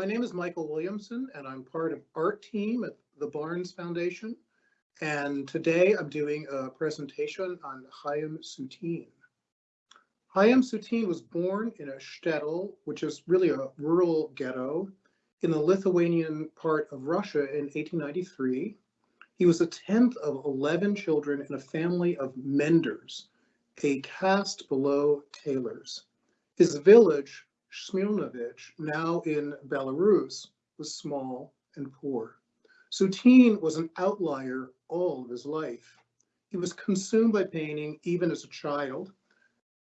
my name is Michael Williamson, and I'm part of art team at the Barnes Foundation. And today I'm doing a presentation on Chaim Soutine. Chaim Soutine was born in a shtetl, which is really a rural ghetto, in the Lithuanian part of Russia in 1893. He was the 10th of 11 children in a family of menders, a caste below tailors. His village, Smirnovich, now in Belarus, was small and poor. Soutine was an outlier all of his life. He was consumed by painting even as a child,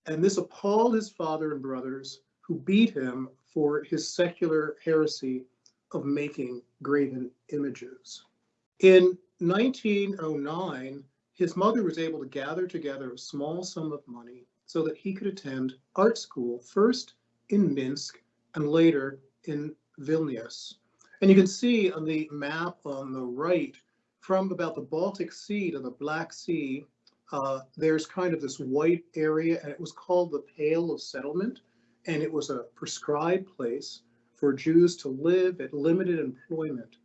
and this appalled his father and brothers who beat him for his secular heresy of making graven images. In 1909, his mother was able to gather together a small sum of money so that he could attend art school, first in Minsk and later in Vilnius. And you can see on the map on the right, from about the Baltic Sea to the Black Sea, uh, there's kind of this white area, and it was called the Pale of Settlement, and it was a prescribed place for Jews to live at limited employment.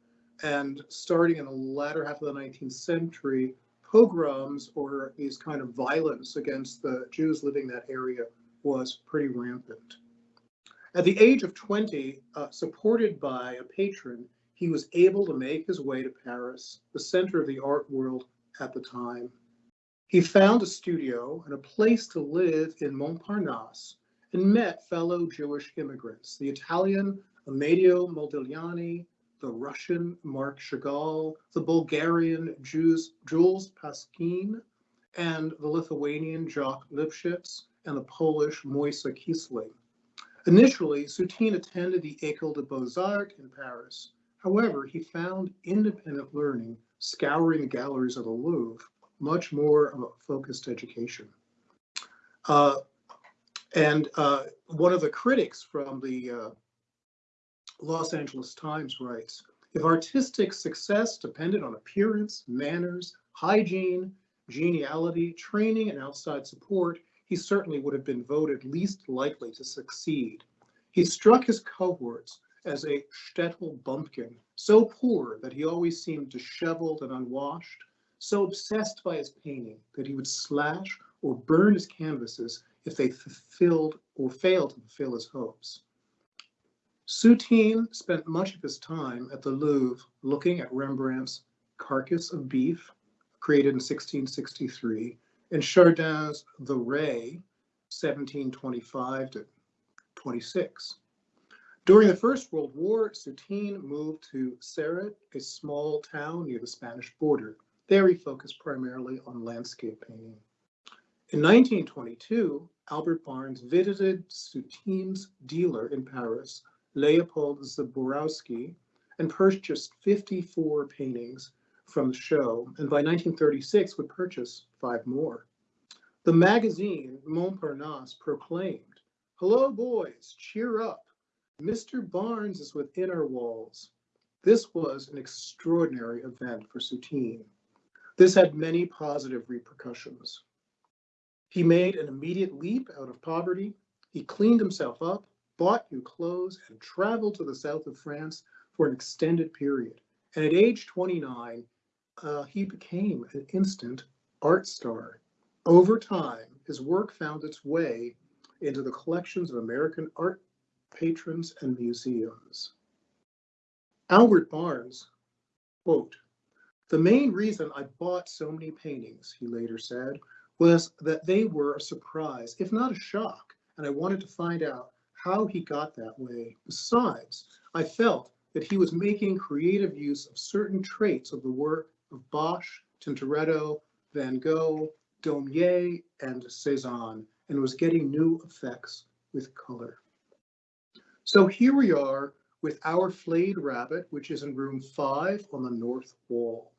And starting in the latter half of the 19th century, pogroms or these kind of violence against the Jews living in that area was pretty rampant. At the age of 20, uh, supported by a patron, he was able to make his way to Paris, the center of the art world at the time. He found a studio and a place to live in Montparnasse and met fellow Jewish immigrants, the Italian Amedeo Modigliani, the Russian Marc Chagall, the Bulgarian Jews, Jules Pascin, and the Lithuanian Jacques Lipchitz, and the Polish Moise Kisling. Initially, Soutine attended the École des Beaux-Arts in Paris. However, he found independent learning, scouring the galleries of the Louvre, much more of a focused education. Uh, and uh, one of the critics from the uh, Los Angeles Times writes, if artistic success depended on appearance, manners, hygiene, geniality, training, and outside support, he certainly would have been voted least likely to succeed. He struck his cohorts as a shtetl bumpkin, so poor that he always seemed disheveled and unwashed, so obsessed by his painting that he would slash or burn his canvases if they fulfilled or failed to fulfill his hopes. Soutine spent much of his time at the Louvre looking at Rembrandt's Carcass of Beef, created in 1663, and Chardin's The Ray, 1725 to 26. During the First World War, Soutine moved to Céret, a small town near the Spanish border. There he focused primarily on landscape painting. In 1922, Albert Barnes visited Soutine's dealer in Paris, Leopold Zborowski, and purchased 54 paintings from the show, and by 1936 would purchase five more. The magazine Montparnasse proclaimed, Hello, boys, cheer up. Mr. Barnes is within our walls. This was an extraordinary event for Soutine. This had many positive repercussions. He made an immediate leap out of poverty. He cleaned himself up, bought new clothes, and traveled to the south of France for an extended period. And at age 29, uh, he became an instant art star. Over time, his work found its way into the collections of American art patrons and museums. Albert Barnes, quote, the main reason I bought so many paintings, he later said, was that they were a surprise, if not a shock, and I wanted to find out how he got that way. Besides, I felt that he was making creative use of certain traits of the work of Bosch, Tintoretto, Van Gogh, Daumier, and Cezanne, and was getting new effects with color. So here we are with our flayed rabbit, which is in room five on the north wall.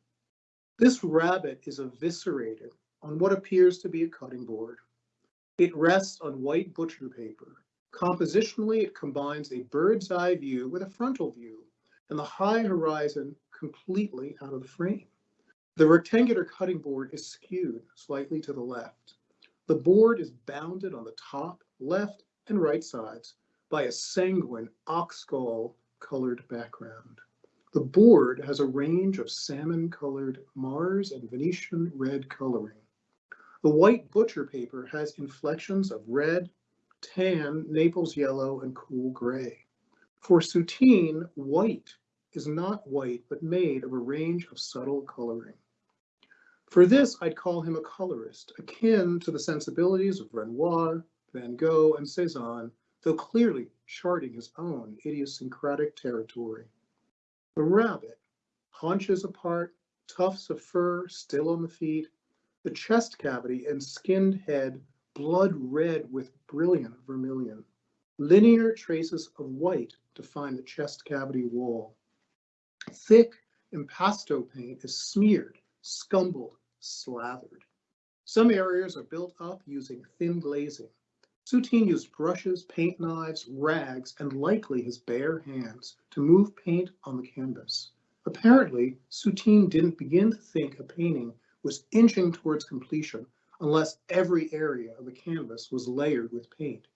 This rabbit is eviscerated on what appears to be a cutting board. It rests on white butcher paper. Compositionally, it combines a bird's eye view with a frontal view and the high horizon completely out of the frame. The rectangular cutting board is skewed slightly to the left. The board is bounded on the top, left, and right sides by a sanguine ox skull colored background. The board has a range of salmon colored Mars and Venetian red coloring. The white butcher paper has inflections of red, tan, Naples yellow, and cool gray. For Soutine, white is not white, but made of a range of subtle coloring. For this, I'd call him a colorist, akin to the sensibilities of Renoir, Van Gogh, and Cezanne, though clearly charting his own idiosyncratic territory. The rabbit, haunches apart, tufts of fur still on the feet, the chest cavity and skinned head blood red with brilliant vermilion. Linear traces of white define the chest cavity wall. Thick impasto paint is smeared, scumbled, slathered. Some areas are built up using thin glazing. Soutine used brushes, paint knives, rags, and likely his bare hands to move paint on the canvas. Apparently, Soutine didn't begin to think a painting was inching towards completion unless every area of the canvas was layered with paint.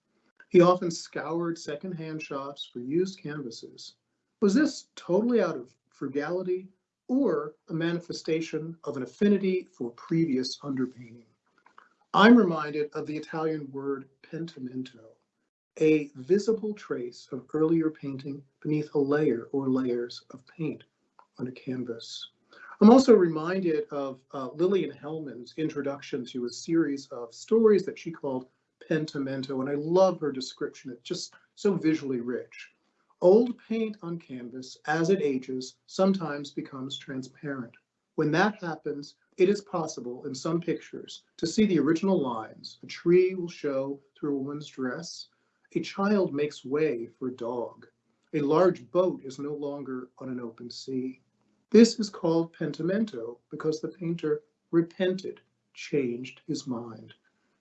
He often scoured secondhand shops for used canvases. Was this totally out of frugality or a manifestation of an affinity for previous underpainting? I'm reminded of the Italian word pentimento, a visible trace of earlier painting beneath a layer or layers of paint on a canvas. I'm also reminded of uh, Lillian Hellman's introduction to a series of stories that she called Pentimento, and I love her description. It's just so visually rich. Old paint on canvas, as it ages, sometimes becomes transparent. When that happens, it is possible in some pictures to see the original lines. A tree will show through a woman's dress. A child makes way for a dog. A large boat is no longer on an open sea. This is called pentimento because the painter repented, changed his mind.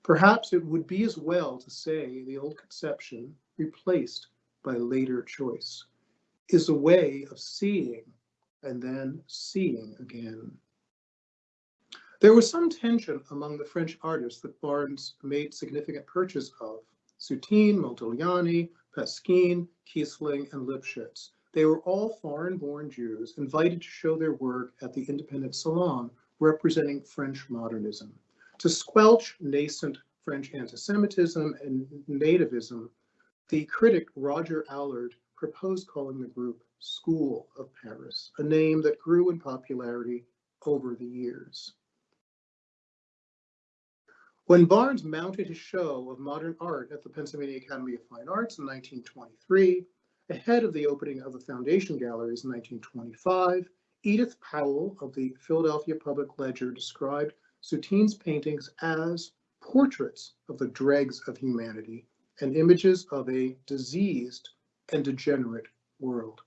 Perhaps it would be as well to say the old conception, replaced by later choice, is a way of seeing and then seeing again. There was some tension among the French artists that Barnes made significant purchase of. Soutine, Modigliani, Pascin, Kisling, and Lipchitz. They were all foreign-born Jews invited to show their work at the Independent Salon representing French modernism. To squelch nascent French anti-Semitism and nativism, the critic Roger Allard proposed calling the group School of Paris, a name that grew in popularity over the years. When Barnes mounted his show of modern art at the Pennsylvania Academy of Fine Arts in 1923, ahead of the opening of the Foundation Galleries in 1925, Edith Powell of the Philadelphia Public Ledger described Soutine's paintings as portraits of the dregs of humanity and images of a diseased and degenerate world.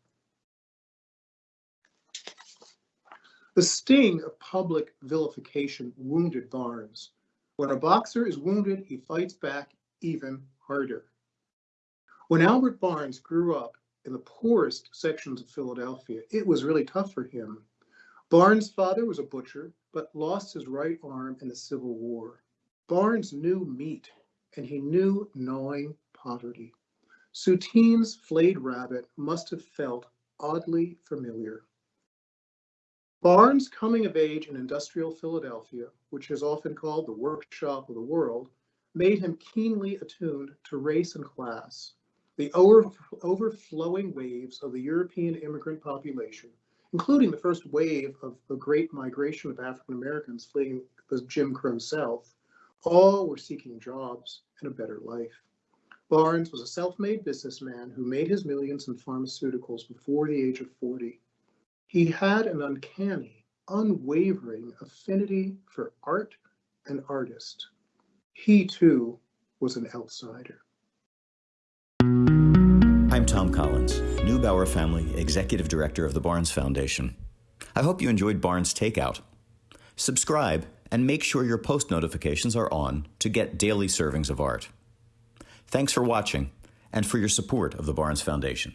The sting of public vilification wounded Barnes. When a boxer is wounded, he fights back even harder. When Albert Barnes grew up in the poorest sections of Philadelphia, it was really tough for him. Barnes' father was a butcher, but lost his right arm in the Civil War. Barnes knew meat, and he knew gnawing poverty. Soutine's flayed rabbit must have felt oddly familiar. Barnes' coming of age in industrial Philadelphia, which is often called the workshop of the world, made him keenly attuned to race and class. The over, overflowing waves of the European immigrant population, including the first wave of the great migration of African Americans fleeing the Jim Crow South, all were seeking jobs and a better life. Barnes was a self-made businessman who made his millions in pharmaceuticals before the age of 40. He had an uncanny, unwavering affinity for art and artist. He too was an outsider. I'm Thom Collins, Neubauer Family Executive Director of the Barnes Foundation. I hope you enjoyed Barnes Takeout. Subscribe and make sure your post notifications are on to get daily servings of art. Thanks for watching and for your support of the Barnes Foundation.